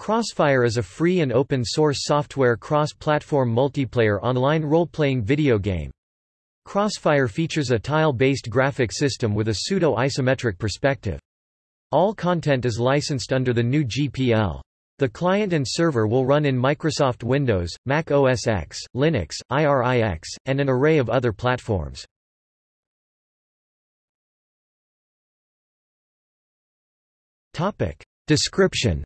Crossfire is a free and open-source software cross-platform multiplayer online role-playing video game. Crossfire features a tile-based graphic system with a pseudo-isometric perspective. All content is licensed under the GNU GPL. The client and server will run in Microsoft Windows, Mac OS X, Linux, IRIX, and an array of other platforms. Description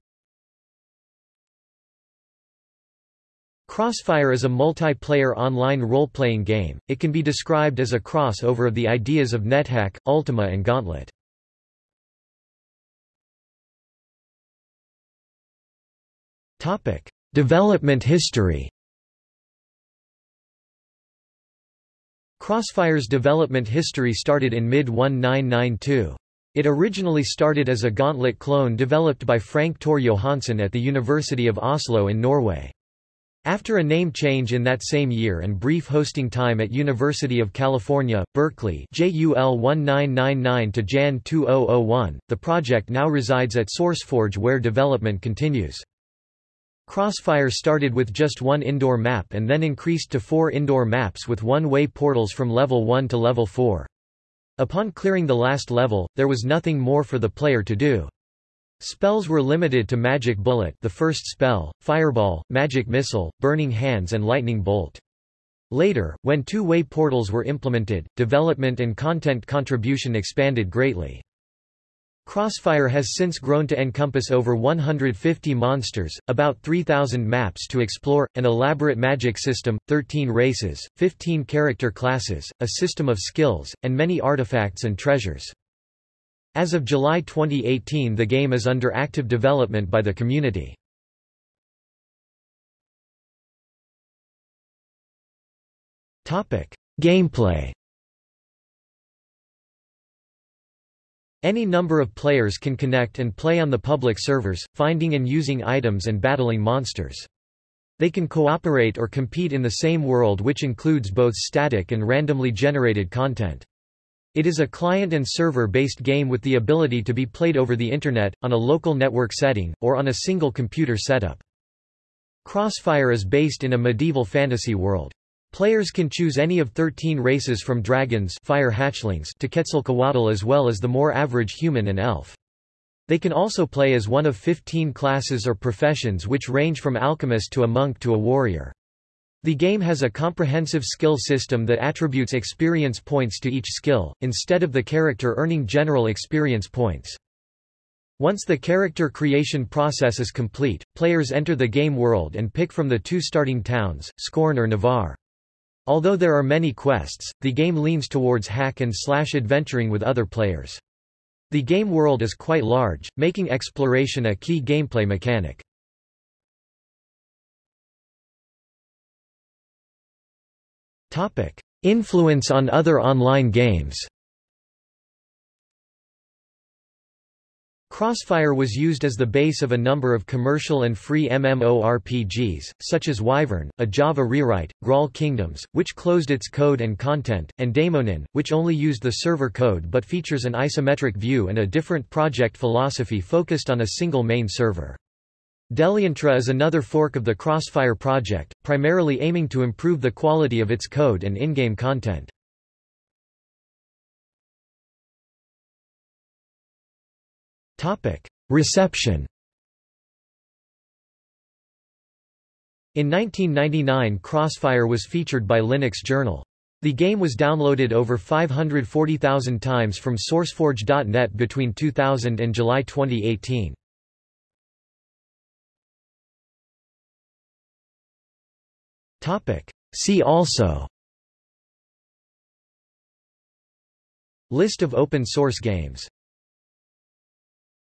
Crossfire is a multiplayer online role-playing game. It can be described as a crossover of the ideas of NetHack, Ultima and Gauntlet. Development history. Crossfire's development history started in mid-1992. It originally started as a Gauntlet clone developed by Frank Tore Johansen at the University of Oslo in Norway. After a name change in that same year and brief hosting time at University of California, Berkeley JUL 1999 to Jan 2001, the project now resides at SourceForge where development continues. Crossfire started with just one indoor map and then increased to four indoor maps with one-way portals from level 1 to level 4. Upon clearing the last level, there was nothing more for the player to do. Spells were limited to Magic Bullet the first spell, Fireball, Magic Missile, Burning Hands and Lightning Bolt. Later, when two-way portals were implemented, development and content contribution expanded greatly. Crossfire has since grown to encompass over 150 monsters, about 3,000 maps to explore, an elaborate magic system, 13 races, 15 character classes, a system of skills, and many artifacts and treasures. As of July 2018 the game is under active development by the community. Gameplay Any number of players can connect and play on the public servers, finding and using items and battling monsters. They can cooperate or compete in the same world which includes both static and randomly generated content. It is a client and server-based game with the ability to be played over the Internet, on a local network setting, or on a single computer setup. Crossfire is based in a medieval fantasy world. Players can choose any of 13 races from dragons fire hatchlings to Quetzalcoatl as well as the more average human and elf. They can also play as one of 15 classes or professions which range from alchemist to a monk to a warrior. The game has a comprehensive skill system that attributes experience points to each skill, instead of the character earning general experience points. Once the character creation process is complete, players enter the game world and pick from the two starting towns, Scorn or Navar. Although there are many quests, the game leans towards hack and slash adventuring with other players. The game world is quite large, making exploration a key gameplay mechanic. Influence on other online games Crossfire was used as the base of a number of commercial and free MMORPGs, such as Wyvern, a Java rewrite, Grawl Kingdoms, which closed its code and content, and Daimonin, which only used the server code but features an isometric view and a different project philosophy focused on a single main server. Deliantra is another fork of the Crossfire project, primarily aiming to improve the quality of its code and in-game content. Reception In 1999 Crossfire was featured by Linux Journal. The game was downloaded over 540,000 times from SourceForge.net between 2000 and July 2018. See also. List of open source games